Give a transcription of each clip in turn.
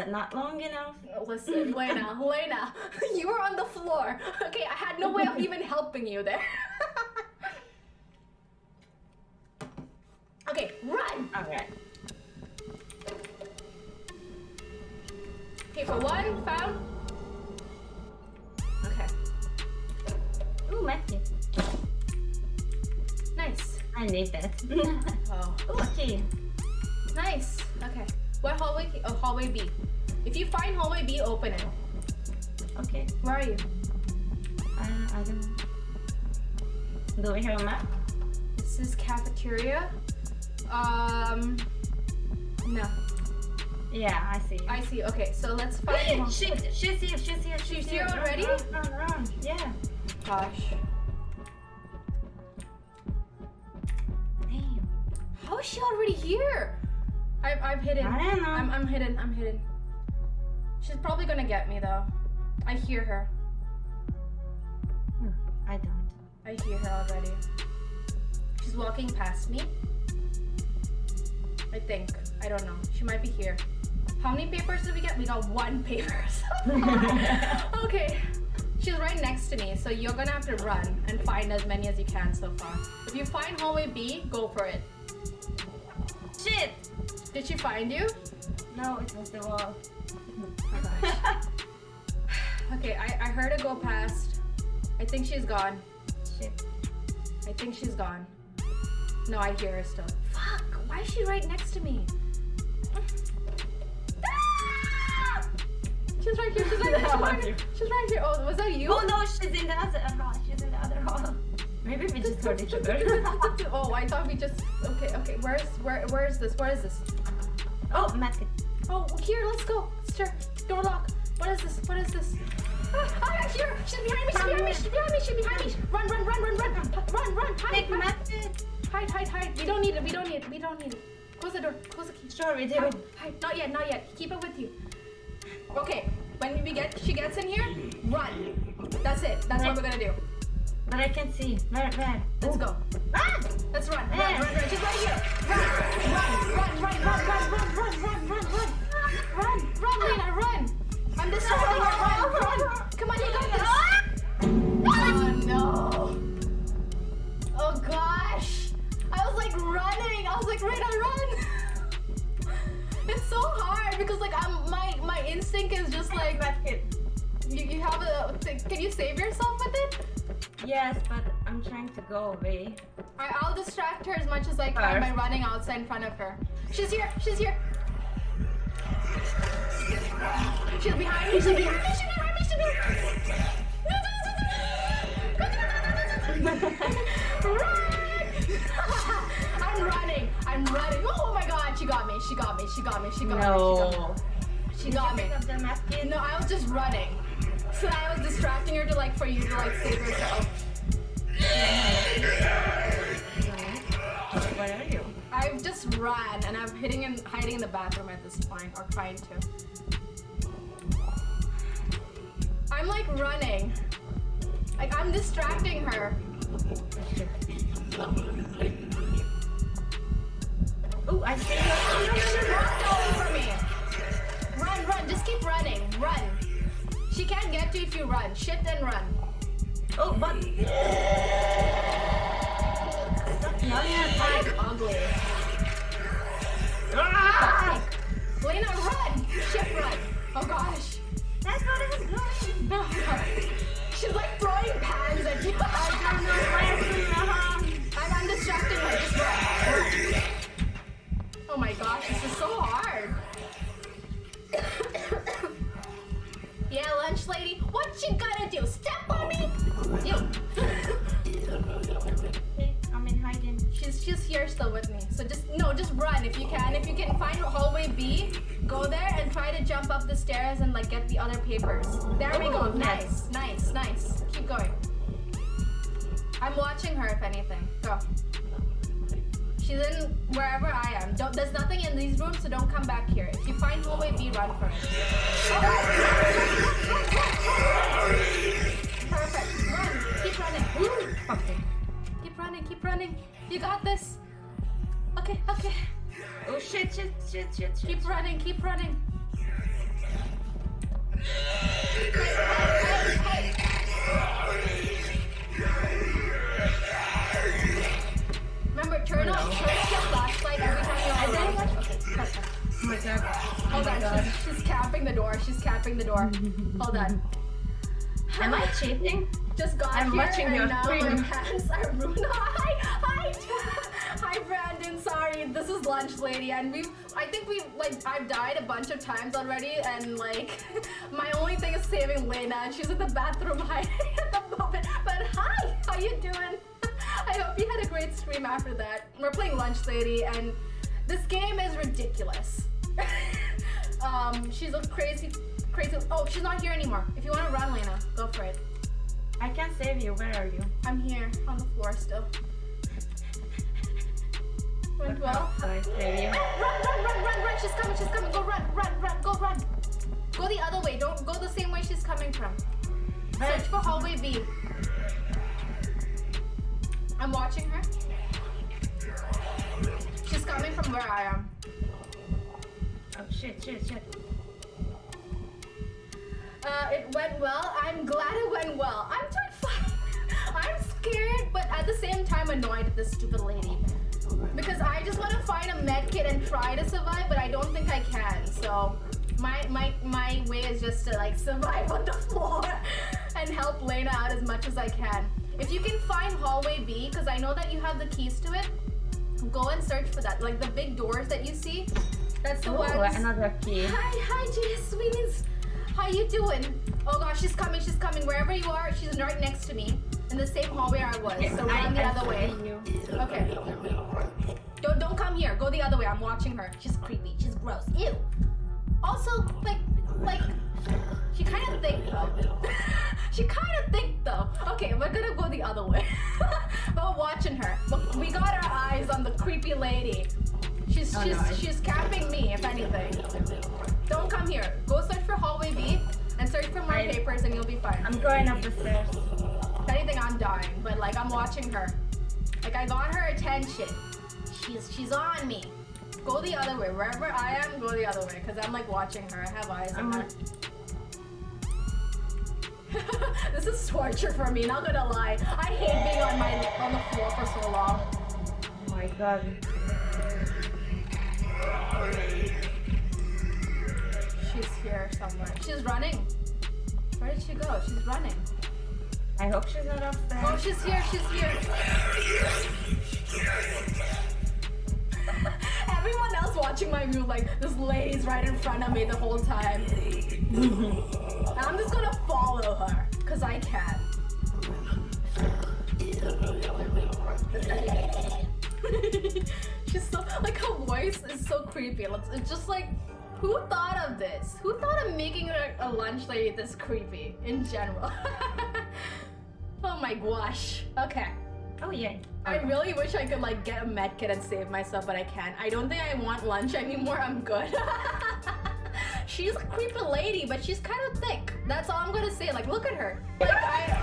But not long enough. Listen, Lena, Lena, you were on the floor. Okay, I had no way of even helping you there. okay, run! Alright. Okay, for one, found. Okay, Ooh, medkit. nice. I need that. Oh, Ooh, okay. Hallway? Oh, hallway B. If you find hallway B, open it. Okay. Where are you? I, I don't know. Do we have a map? This is cafeteria. Um, no. Yeah, I see. I see. Okay, so let's find. hall- She, she's here, she's here, she's, She's here Run, already? Run, run, run. Yeah. Gosh. Damn. How is she already here? I'm, I'm hidden. I don't know. I'm, I'm hidden. I'm hidden. She's probably gonna get me though. I hear her. Hmm, I don't. I hear her already. She's walking past me. I think. I don't know. She might be here. How many papers did we get? We got one paper. so okay. She's right next to me, so you're gonna have to run and find as many as you can so far. If you find hallway B, go for it. Shit! Did she find you? No, it was the wall. Oh gosh. Okay, I, I heard her go past. I think she's gone. Shit. I think she's gone. No, I hear her still. Fuck! Why is she right next to me? Ah! She's right here. She's right here. She's right here. She's right here. Oh, was that you? Oh no, she's in the other hall. She's in the other hall. Maybe we just heard each other. oh, I thought we just. Okay, okay. Where's where? Where is this? Where is this? oh, medkit. Oh, here. Let's go. Sure. Door lock. What is this? What is this? Ah, ah, here. She's behind me. She's behind me. She's behind me. She's behind me. Run, run, run, run, run, run, run. Hide, hide, medkit. hide, hide, hide. We don't need it. We don't need it. We don't need it. Close the door. Close the key. Sure, we do. Hide, hide. Not yet. Not yet. Keep it with you. Okay. When we get, she gets in here. Run. That's it. That's what we're gonna do. But I can see. Where, where? Let's Ooh. go. Ah! Let's run. Run, run, run. She's right here. Run, run, run, run, run, run, run, run, run, run, run. Run, run, Lena, run. I'm distracting her. Run, run. Come on, you got this. Oh no. Oh gosh. I was like running. I was like, Rena, run. It's so hard because like I'm my my instinct is just like you, you have a can you save yourself with it? Yes, but I'm trying to go away. I, I'll distract her as much as I can by running outside in front of her. She's here. She's here. She's behind me. She's behind me. She's behind me. She's behind me. Run! I'm running. I'm running. Oh my god, she got me. She got me. She got me. She got me. No. She got me. Pick up the She got me. No, I was just running. So I was distracting her to like for you to like save yourself. Where are you? I've just run and I'm hitting and hiding in the bathroom at this point, or trying to. I'm like running. Like I'm distracting her. Oh, I see you. Walk all over me. Run, run, just keep running. Run. She can't get you if you run. Shift and run. Oh, but. Yelling at I'm ugly. Ah! Lena, run! Shift run. Oh gosh. she's here still with me. So just, no, just run if you can. If you can find hallway B, go there and try to jump up the stairs and like get the other papers. There we go. Nice, nice, nice. Keep going. I'm watching her if anything. Go. She's in wherever I am. Don't, there's nothing in these rooms, so don't come back here. If you find hallway B, run for it. Perfect. Run. Keep running. Ooh. Okay. Keep running, keep running. You got this. Okay, okay. Oh shit, shit, shit, shit, shit. Keep running, keep running. Remember, turn off, turn off your flashlight every time you're on the Okay, press her. Hold on, oh she's, she's capping the door, she's capping the door. Hold on. Am I cheating? Just got I'm here watching and your now my pants are ruined. Hi, hi hi, Brandon. Sorry, this is lunch lady, and we've, I think we've, like I've died a bunch of times already, and like my only thing is saving Lena, and she's in the bathroom hiding at the moment. But hi, how you doing? I hope you had a great stream after that. We're playing lunch lady, and this game is ridiculous. um, she's a crazy, crazy. Oh, she's not here anymore. If you want to run, Lena, go for it. I can't save you. Where are you? I'm here on the floor still. Went well. So I save you. Run, run, run, run, run! She's coming, she's coming. Go run, run, run, go run. Go the other way. Don't go the same way she's coming from. Search for hallway B. I'm watching her. She's coming from where I am. Oh shit, shit, shit. Uh, it went well. I'm glad it went well. I'm fine. I'm scared, but at the same time annoyed at this stupid lady. Because I just want to find a med kit and try to survive, but I don't think I can. So my my my way is just to like survive on the floor and help Lena out as much as I can. If you can find hallway B, because I know that you have the keys to it, go and search for that. Like the big doors that you see, that's the ones. another key. Hi, hi, Jess, sweeties. How you doing? Oh gosh, she's coming, she's coming. Wherever you are, she's right next to me. In the same hallway I was. So run the other way. Okay. Don't don't come here. Go the other way. I'm watching her. She's creepy. She's gross. Ew. Also, like like she kind of thick though. she kind of thick though. Okay, we're gonna go the other way. we're watching her. But we got our eyes on the creepy lady. She's Oh, she's no, she's capping me, if anything. Don't come here. Go search for hallway B and search for more I- papers and you'll be fine. I'm going up the stairs. Anything, I'm dying, but like I'm watching her. Like I got her attention. She's she's on me. Go the other way. Wherever I am, go the other way. Cause I'm like watching her. I have eyes on her. Mm-hmm. this is torture for me. Not gonna lie. I hate being on my on the floor for so long. Oh my god. She's here somewhere. She's running. Where did she go? She's running. I hope she's not upstairs. Oh, she's here. She's here. Everyone else watching my view, like this lady's right in front of me the whole time. I'm just gonna follow her, cause I can. She's so like her voice is so creepy. It's, it's just like, who thought of this? Who thought of making a, a lunch lady this creepy in general? oh my gosh. Okay. Oh yeah. I really wish I could like get a med kit and save myself, but I can't. I don't think I want lunch anymore. I'm good. she's a creepy lady, but she's kind of thick. That's all I'm gonna say. Like, look at her. Like, I.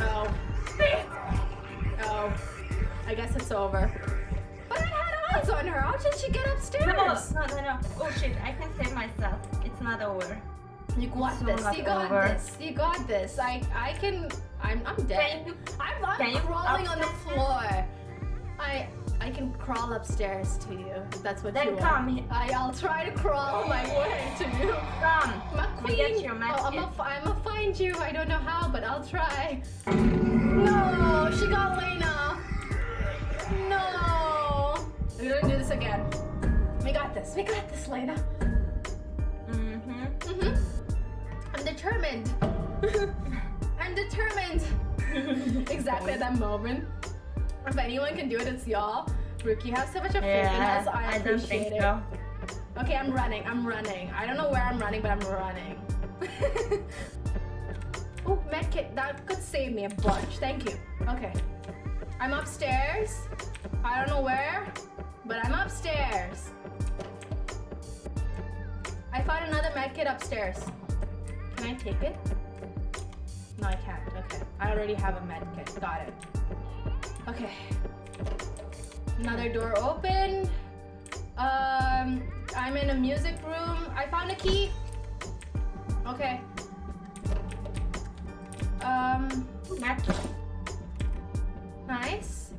Oh. Oh. I guess it's over. But I had eyes on her. How did she get upstairs? No, no, no, no. Oh shit, I can save myself. It's not over. You got So this. You got over. this. You got this. I I can. I'm I'm dead. You- I'm, you crawling on the floor. I I can crawl upstairs to you if that's what Then you want. come here. I I'll try to crawl my way to you. Come. A You queen. get your oh, I'm gonna I'm find you. I don't know how, but I'll try. No, she got Lena. No. We're gonna do this again. We got this. We got this, Lena. Mm-hmm. Mhm. I'm determined. Exactly at that moment. If anyone can do it, it's y'all. Brooke, you have so much of faith in us. I, I don't appreciate think it. so. Okay, I'm running. I'm running. I don't know where I'm running, but I'm running. oh, medkit. That could save me a bunch. Thank you. Okay. I'm upstairs. I don't know where, but I'm upstairs. I found another medkit upstairs. Can I take it? No, I can't. Okay. I already have a med kit. Got it. Okay. Another door open. Um, I'm in a music room. I found a key. Okay. Um, Back. nice.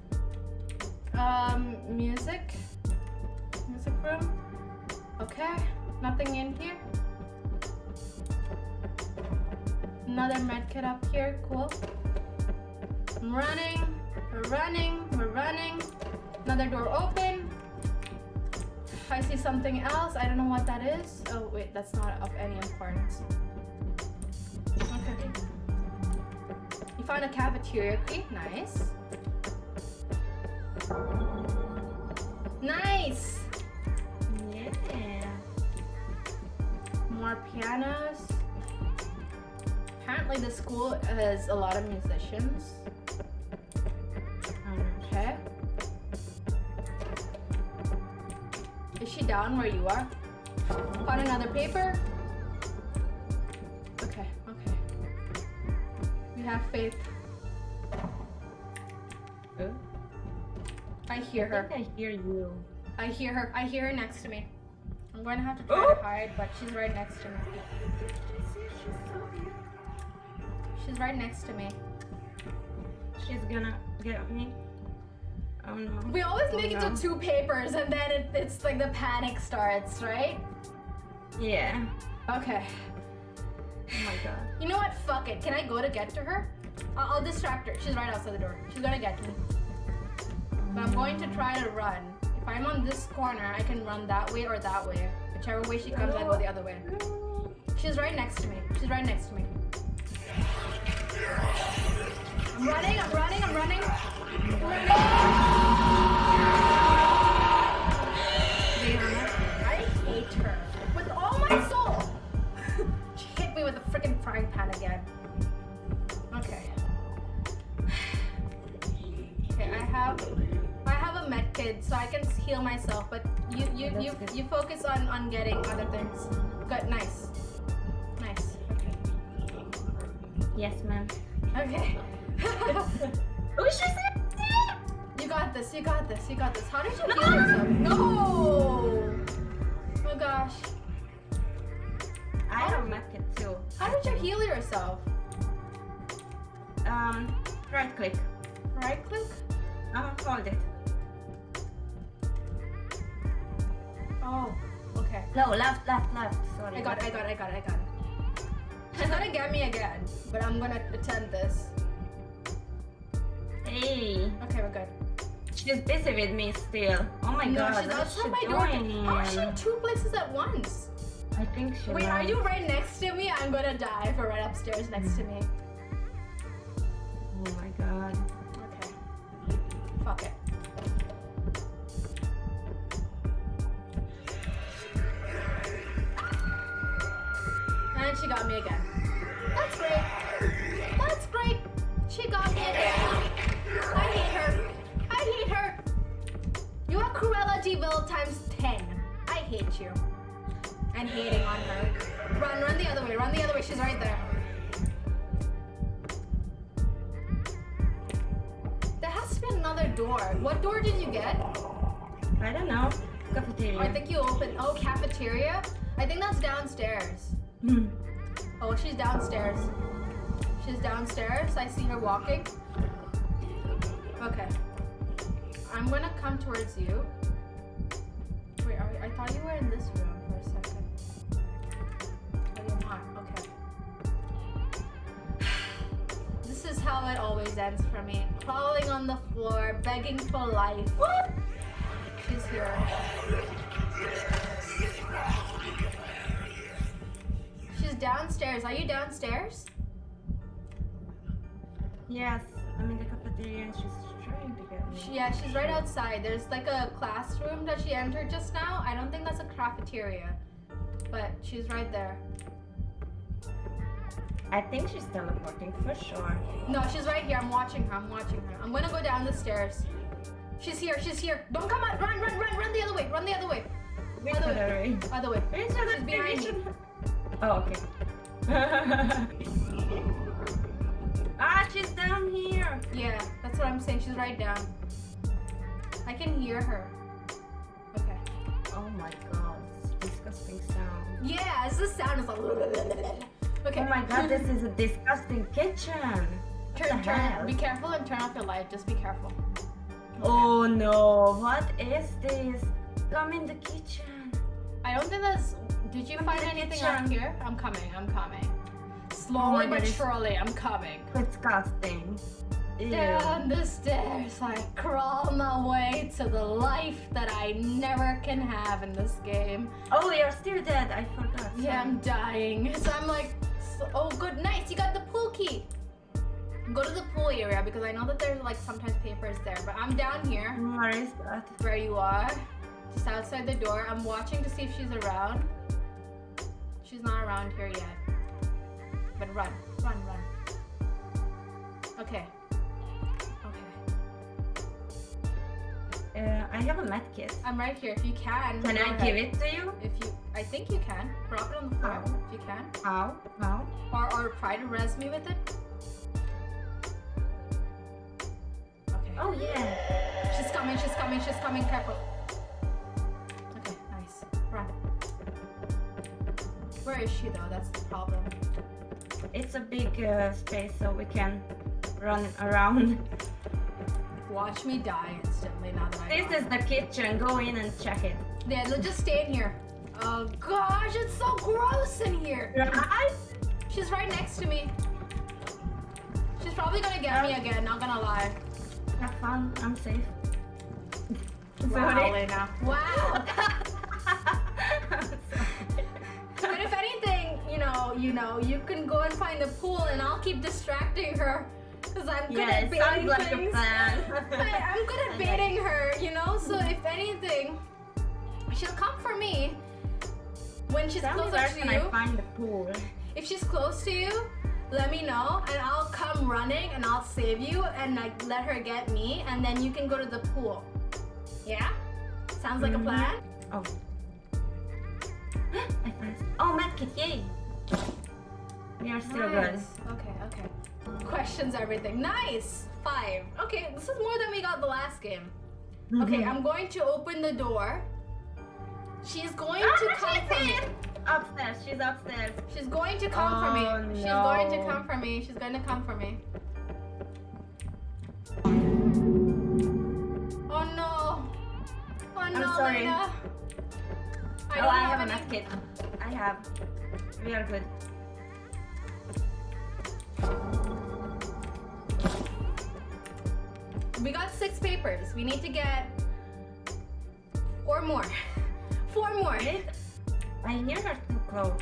Um, music. Music room. Okay. Nothing in here. Another med kit up here. Cool. I'm running. We're running. We're running. Another door open. I see something else. I don't know what that is. Oh, wait. That's not of any importance. Okay. You found a cafeteria key. Nice. Nice. Yeah. More pianos. Apparently, the school has a lot of musicians. Um, okay. Is she down where you are? Found another paper? Okay, okay. We have faith. Oh, I hear I her. think I hear you. I hear her. I hear her next to me. I'm going to have to try Oh! to hide, but she's right next to me. She's right next to me. She's gonna get me. Oh no. We always Oh, make it oh, to two papers and then it, it's like the panic starts, right? Yeah. Okay. Oh my god. You know what? Fuck it. Can I go to get to her? I'll, I'll distract her. She's right outside the door. She's gonna get me. But I'm going to try to run. If I'm on this corner, I can run that way or that way. Whichever way she comes, I go the other way. She's right next to me. She's right next to me. I'm running, I'm running, I'm running. Rihanna. I hate her with all my soul. she hit me with a freaking frying pan again. Okay. Okay, I have I have a med kit, so I can heal myself. But you you you you focus on on getting other things. Good, nice. Yes, ma'am. Okay. Oh, she. You got this, you got this, you got this. How did you heal yourself? No! Oh gosh. I have a medkit too. How did you heal yourself? Um, right click. Right click? Uh, hold it. Oh, okay. No, left, left, left. Sorry. I got it, I got it, I got it, I got it. She's gonna get me again, but I'm gonna attempt this. Hey, Okay, we're good. she's busy with me still. Oh my no, god, she's outside my door. How is she in two places at once? I think she. Wait, are you right next to me? I'm gonna die for right upstairs next to me. Oh my god. Okay. Fuck it. She got me again. That's great. That's great. She got me again. I hate her. I hate her. You are Cruella de Vil times 10. I hate you. And hating on her. Run, run the other way. Run the other way. She's right there. There has to be another door. What door did you get? I don't know. Cafeteria. I think you opened. Oh, cafeteria? I think that's downstairs. Hmm. Oh, she's downstairs. She's downstairs. I see her walking. Okay. I'm gonna come towards you. Wait, are, I thought you were in this room for a second. But you're not. Okay. This is how it always ends for me. Crawling on the floor, begging for life. She's here. Downstairs. Are you downstairs? Yes, I'm in the cafeteria and she's trying to get me. She, yeah, she's right outside. There's like a classroom that she entered just now. I don't think that's a cafeteria, but she's right there. I think she's teleporting for sure. No, she's right here. I'm watching her. I'm watching her. I'm gonna go down the stairs. She's here. She's here. Don't come out. Run, run, run, run the other way. Run the other way. Which Other other way. way? Other way. She's behind me. Oh, okay. ah, she's down here. Yeah, that's what I'm saying. She's right down. I can hear her. Okay. Oh my god, disgusting sound. Yeah, it's the sound. It's like. Okay. Oh my god, this is a disgusting kitchen. Turn, turn. Be careful and turn off your light. Just be careful. Oh no, what is this? Come in the kitchen. I don't think that's. Did you Come find anything kitchen. up here? I'm coming. I'm coming. Slowly God, but that is- surely, I'm coming. Disgusting. Ew. Down the stairs, I crawl my way to the life that I never can have in this game. Oh, you're still dead. I forgot. Yeah, I'm dying. So I'm like, so, oh, good, nice. You got the pool key. Go to the pool area because I know that there's like sometimes papers there. But I'm down here Where is that? where you are, just outside the door. I'm watching to see if she's around. She's not around here yet. But run, run, run. Okay. Okay. Uh, I have a med kit. I'm right here. If you can. Can I ahead. give it to you? If you, I think you can. Drop it on the floor if you can, How? How? or or try to res me with it. Okay. Oh yeah. She's coming. She's coming. She's coming. Careful. Where is she though? That's the problem. It's a big uh, space, so we can run around. Watch me die instantly now that I. This is the kitchen. Go in and check it. Yeah. Let's just stay in here. Oh gosh, it's so gross in here. Right? She's right next to me. She's probably gonna get me again. Not gonna lie. Have fun. I'm safe. Wow, Sorry. Lena. Wow. you know, you can go and find the pool, and I'll keep distracting her, cause I'm good Yeah, at it baiting like a things. plan. I, I'm good at baiting her, you know. So if anything, she'll come for me when she's Tell closer to you. I find the pool? If she's close to you, let me know, and I'll come running and I'll save you, and like let her get me, and then you can go to the pool. Yeah? Sounds like Mhm. a plan. Oh. I found. Oh, medkit! Yay! We are still good. Nice. Okay, okay. Questions everything. Nice! Five. Okay, this is more than we got the last game. Okay, Mhm. I'm going to open the door. She's going Ah, to come for me. Upstairs. She's upstairs. She's going to come for Oh, me. She's going to no. come for me. She's going to come for me. Oh no! Oh no, sorry. Lena. I oh, I have a any- medkit. I have. We are good. We got six papers. We need to get four more. Four more. I hear her too close.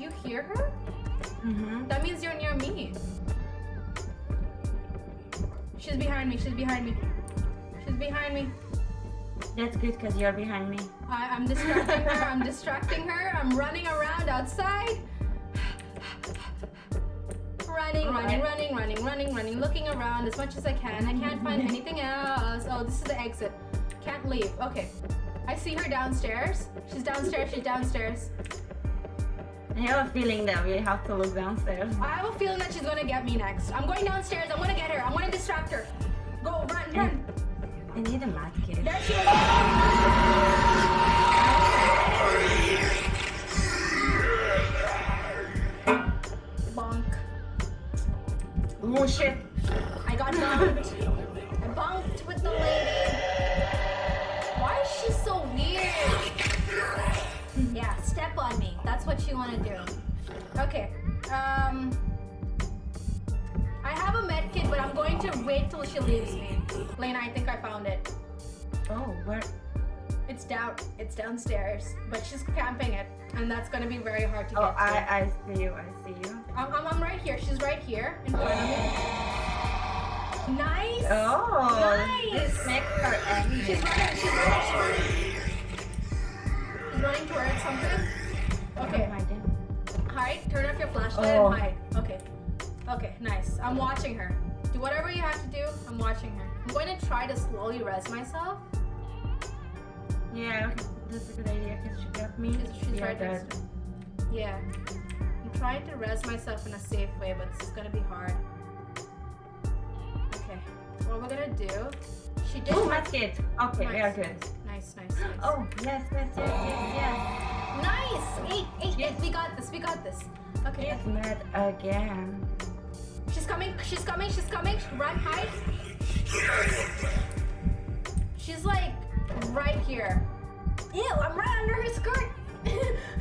You hear her? Mm-hmm. That means you're near me. She's behind me. She's behind me. She's behind me. That's good because you're behind me. I, I'm distracting her. I'm distracting her. I'm running around outside. Running, running, running, running, running, running, looking around as much as I can. I can't find mm-hmm. anything else. Oh, this is the exit. Can't leave. Okay. I see her downstairs. She's downstairs. She's downstairs. I have a feeling that we have to look downstairs. I have a feeling that she's gonna get me next. I'm going downstairs. I'm gonna get her. I'm gonna distract her. Go, run, run. I need a medkit. There she is. Oh shit! I got bumped. I bumped with the lady. Why is she so weird? Yeah, step on me. That's what you want to do. Okay. Um. I have a med kit, but I'm going to wait till she leaves me. Lena, I think I found it. Oh, where? It's down. It's downstairs, but she's camping it, and that's gonna be very hard to oh, get Oh, to. I, I see you. I see you. I'm, I'm, I'm right here. She's right here in front of me. Nice. Oh, Nice. this makes her angry. She's running. She's running. She's running. Towards something. Okay. Oh. Hide. Turn off your flashlight Oh. and hide. Okay. Okay. Nice. I'm watching her. Do whatever you have to do. I'm watching her. I'm going to try to slowly res myself. Yeah, that's a good idea because she got me. She's, she's We are right next to. Yeah. I'm trying to res myself in a safe way, but this is gonna be hard. Okay. What we're gonna do? She did. Oh, try- medkit. Okay, we are good. Nice. Nice, nice, nice. Oh, yes, yes, yes, yes, yes. Nice! Eight, eight, eight. We got this, we got this. Okay. It's mad again. She's coming, she's coming, she's coming. Run, hide. She's like right here. Ew, I'm right under her skirt.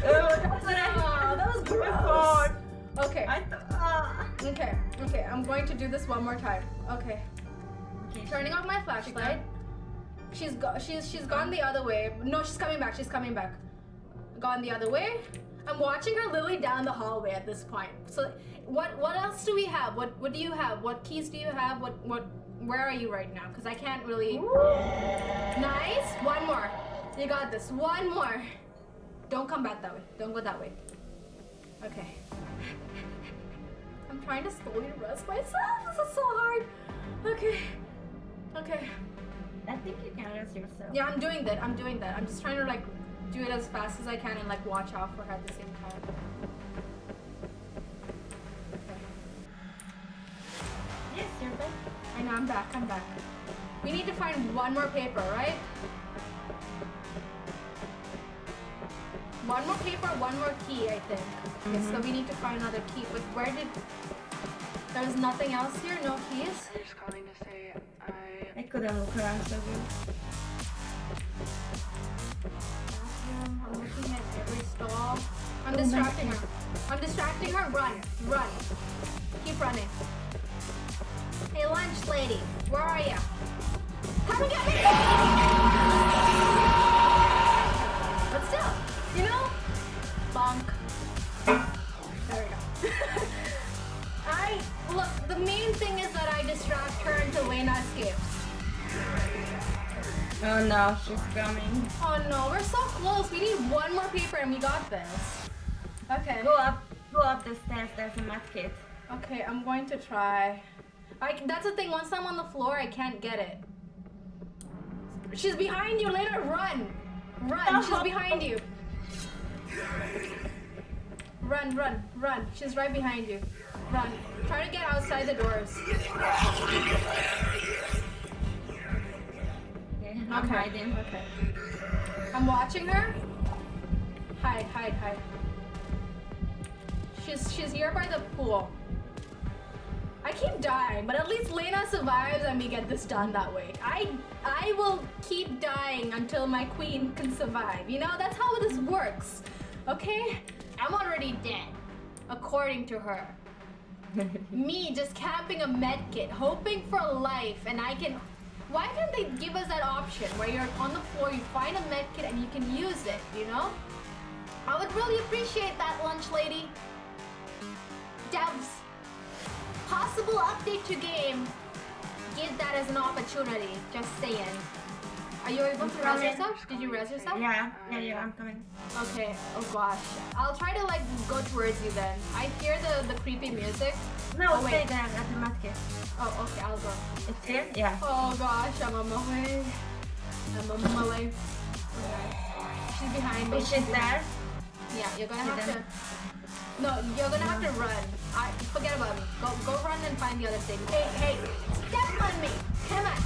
Oh, that's what I that was gross. Okay, I thought. ah. okay, okay. I'm going to do this one more time. Okay. Okay. Turning off my flashlight. She she's, go- she's she's gone the other way. No, she's coming back. She's coming back. Gone the other way. I'm watching her literally down the hallway at this point. So what what else do we have? What what do you have? What keys do you have? What what where are you right now? Because I can't really. Nice. One more. You got this. One more. Don't come back that way. Don't go that way. Okay. I'm trying to slowly rest myself. This is so hard. Okay. Okay. I think you can rest yourself. Yeah, I'm doing that. I'm doing that. I'm just trying to like do it as fast as I can and like watch out for her at the same time. I'm back. I'm back. We need to find one more paper, right? One more paper, one more key, I think. Okay, so we need to find another key. But where did? There's nothing else here. No keys. I'm just calling to say I I couldn't look around so good. I'm looking at every stall. I'm distracting her. I'm distracting her. Run, run. Keep running. Hey, lunch lady, where are you? Come and get me! But still, you know, bonk. There we go. I look. The main thing is that I distract her until Lena escapes. Oh no, she's coming. Oh no, we're so close. We need one more paper and we got this. Okay. Go up, go up the stairs. There's a mud kit. Okay, I'm going to try. I, that's the thing, once I'm on the floor, I can't get it. She's behind you, Lena, run! Run, she's behind you. Run, run, run. She's right behind you. Run. Try to get outside the doors. Okay, I'm Okay. hiding. Okay. I'm watching her. Hide, hide, hide. She's she's here by the pool. I keep dying, but at least Lena survives and we get this done that way. I I will keep dying until my queen can survive. You know, that's how this works. Okay? I'm already dead, according to her. Me just camping a med kit, hoping for life, and I can. Why can't they give us that option where you're on the floor, you find a med kit, and you can use it? You know? I would really appreciate that, lunch lady. Devs, possible update to game. Give that as an opportunity. Just saying. Are you able to res yourself? Did you res yourself? Yeah, yeah, yeah, I'm coming. Okay. Oh gosh. I'll try to like go towards you then. I hear the the creepy music. No, Oh, wait. there uh, at the mud kit. Oh, okay. I'll go. It's here? Yeah. Oh gosh, I'm on my way. I'm on my way. Okay. She's behind me. She's there? Yeah, you're gonna See have them? to. No, you're gonna have to run. I forget about me. Go, go run and find the other thing. Hey, hey, step on me. Come on.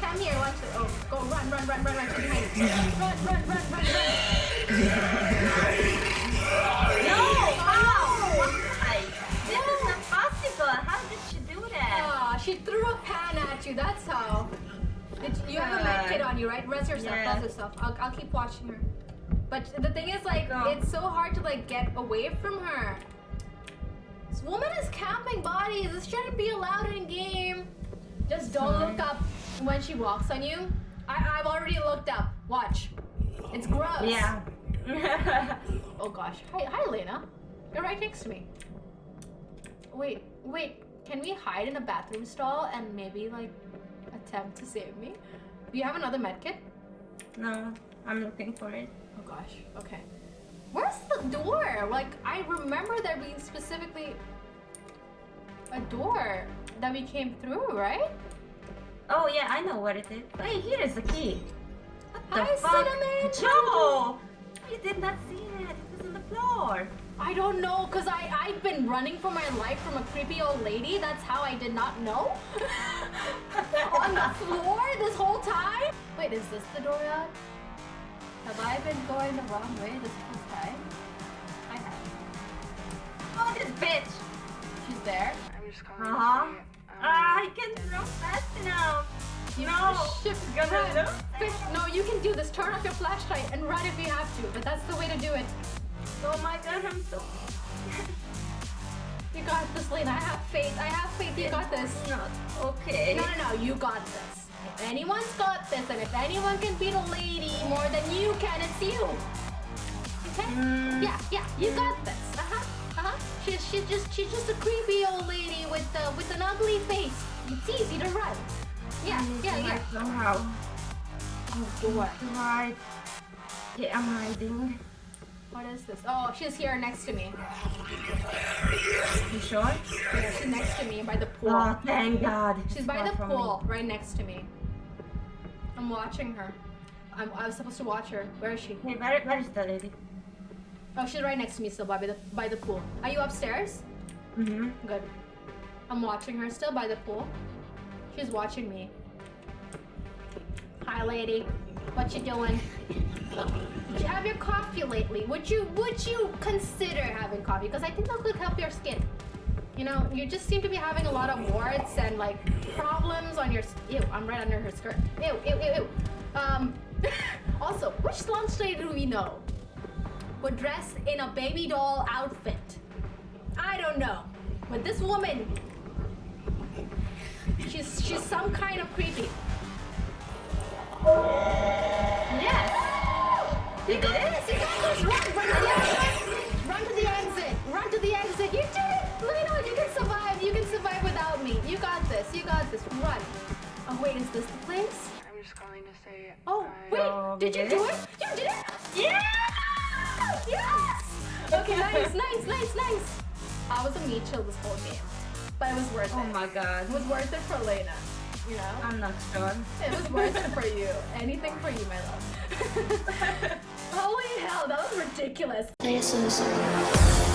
Come here. Watch it. Oh, go run, run, run, run, run. You. Run, run, run, run, run. No! How? Why? This is not possible. How did she do that? Ah, she threw a pan at you. That's how. Did you, you have a med kit on you, right? Res yourself. Yeah. Res yourself. I'll, I'll keep watching her. But the thing is, like, Go. it's so hard to like get away from her. This woman is camping bodies. This shouldn't be allowed in game. Just don't Sorry. look up when she walks on you. I, I've already looked up. Watch. It's gross. Yeah. Oh gosh. Hi, hi, Lena. You're right next to me. Wait, wait. Can we hide in a bathroom stall and maybe like attempt to save me? Do you have another medkit? no, I'm looking for it. Oh gosh. Okay. Where's the door? Like I remember there being specifically a door that we came through, right? Oh yeah, I know what it is. Hey, here is the key. What the Hi, fuck? Cinnamon! Joe! You did not see it. It was on the floor. I don't know, cause I I've been running for my life from a creepy old lady. That's how I did not know. On the floor this whole time. Wait, is this the door out? Have I been going the wrong way this whole time? I have. Oh, this bitch! She's there. I'm just calling Uh-huh. to say, um, Ah, I can't run fast enough. You No, should gonna. Fish, no, you can do this. Turn off your flashlight and run if you have to. But that's the way to do it. Oh my god, I'm so. You got this, Lena. I have faith. I have faith. You got this. Not okay. No, no, no. You got this. If anyone's got this, and if anyone can beat a lady more than you can, it's you. Okay? Mm. Yeah, yeah. You got this. Uh huh. Uh huh. She's she's just she's just a creepy old lady with uh, with an ugly face. It's easy to run. Yeah, yeah, yeah. Somehow. Oh, boy. Right. Okay, I'm hiding. What is this? Oh, she's here next to me. You sure? Yeah, she's next to me by the pool. Oh, thank God. She's by the pool, right next to me. I'm watching her. I'm, I was supposed to watch her. Where is she? Hey, where, where is the lady? Oh, she's right next to me still by the by the pool. Are you upstairs? Mm-hmm. Good. I'm watching her still by the pool. She's watching me. Hi, lady. What you doing? Did you have your coffee lately? Would you would you consider having coffee? Because I think that could help your skin. You know, you just seem to be having a lot of warts and like problems on your. Ew, I'm right under her skirt. Ew, ew, ew, ew. Um. also, which lady do we know would dress in a baby doll outfit? I don't know, but this woman, she's she's some kind of creepy. Yes. You this. You got this. Run, Oh wait, is this the place? I'm just calling to say. Oh I, wait, did you we do it? it? You did it. Yeah! Yes! Okay, nice, nice, nice, nice. I was a meat chill this whole game, but it was worth Oh it. Oh my god. It was worth it for Lena. You know? I'm not sure. It was worth it for you. Anything for you, my love. Holy hell, that was ridiculous. Jesus.